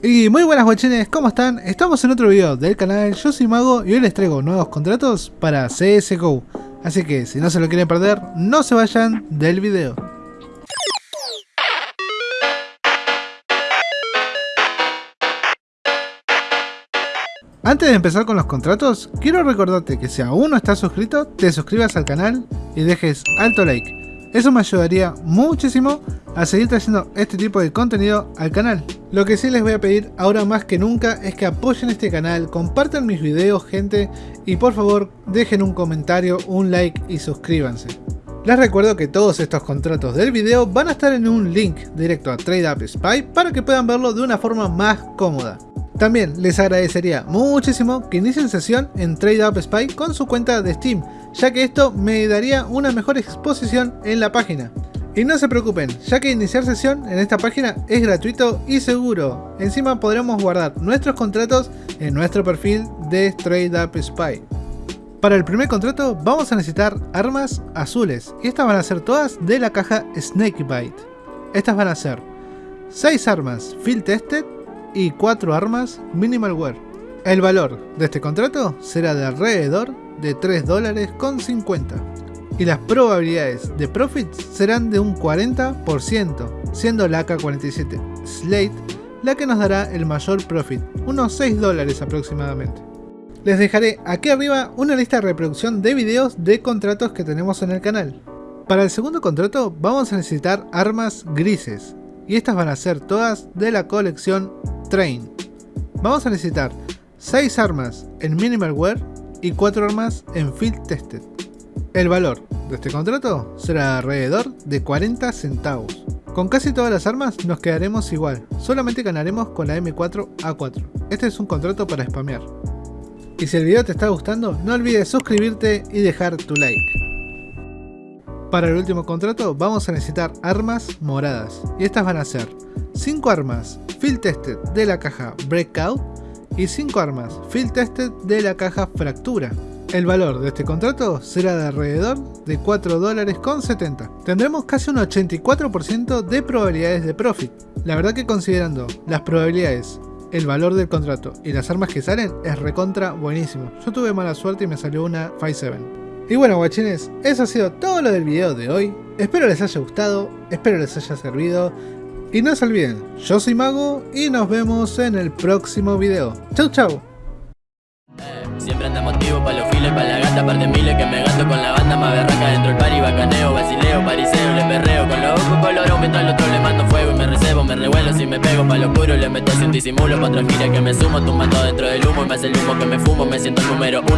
Y muy buenas guachines, ¿cómo están? Estamos en otro video del canal, yo soy Mago y hoy les traigo nuevos contratos para CSGO. Así que si no se lo quieren perder, no se vayan del video. Antes de empezar con los contratos, quiero recordarte que si aún no estás suscrito, te suscribas al canal y dejes alto like. Eso me ayudaría muchísimo a seguir trayendo este tipo de contenido al canal. Lo que sí les voy a pedir ahora más que nunca es que apoyen este canal, compartan mis videos gente y por favor dejen un comentario, un like y suscríbanse. Les recuerdo que todos estos contratos del video van a estar en un link directo a TradeUp Spy para que puedan verlo de una forma más cómoda. También les agradecería muchísimo que inicien sesión en TradeUp Spy con su cuenta de Steam, ya que esto me daría una mejor exposición en la página. Y no se preocupen, ya que iniciar sesión en esta página es gratuito y seguro. Encima podremos guardar nuestros contratos en nuestro perfil de TradeUp Spy. Para el primer contrato vamos a necesitar armas azules y estas van a ser todas de la caja Snakebite. Estas van a ser 6 armas Field Tested y 4 armas Minimal Wear. El valor de este contrato será de alrededor de 3 dólares con 50 y las probabilidades de profit serán de un 40%, siendo la AK-47 Slate la que nos dará el mayor profit, unos 6 dólares aproximadamente. Les dejaré aquí arriba una lista de reproducción de videos de contratos que tenemos en el canal. Para el segundo contrato vamos a necesitar armas grises, y estas van a ser todas de la colección Train. Vamos a necesitar 6 armas en Minimal Wear y 4 armas en Field Tested. El valor de este contrato será alrededor de 40 centavos. Con casi todas las armas nos quedaremos igual, solamente ganaremos con la M4A4. Este es un contrato para spamear. Y si el video te está gustando, no olvides suscribirte y dejar tu like. Para el último contrato vamos a necesitar armas moradas, y estas van a ser 5 armas Field Tested de la caja Breakout y 5 armas Field Tested de la caja Fractura. El valor de este contrato será de alrededor de 4 dólares con 70. Tendremos casi un 84% de probabilidades de profit. La verdad que considerando las probabilidades, el valor del contrato y las armas que salen es recontra buenísimo. Yo tuve mala suerte y me salió una 5-7. Y bueno guachines, eso ha sido todo lo del video de hoy. Espero les haya gustado, espero les haya servido. Y no se olviden, yo soy Mago y nos vemos en el próximo video. Chau chau. Pa' los files, pa' la gata, par de miles que me gasto con la banda más berraca dentro el pari, bacaneo, basileo, pariseo, le perreo con los ojos colorón, mientras al otro le mando fuego y me recebo, me revuelo si me pego pa' lo oscuro, le meto sin disimulo, pa' otra que me sumo, tumbando dentro del humo y me hace el humo que me fumo, me siento el número uno.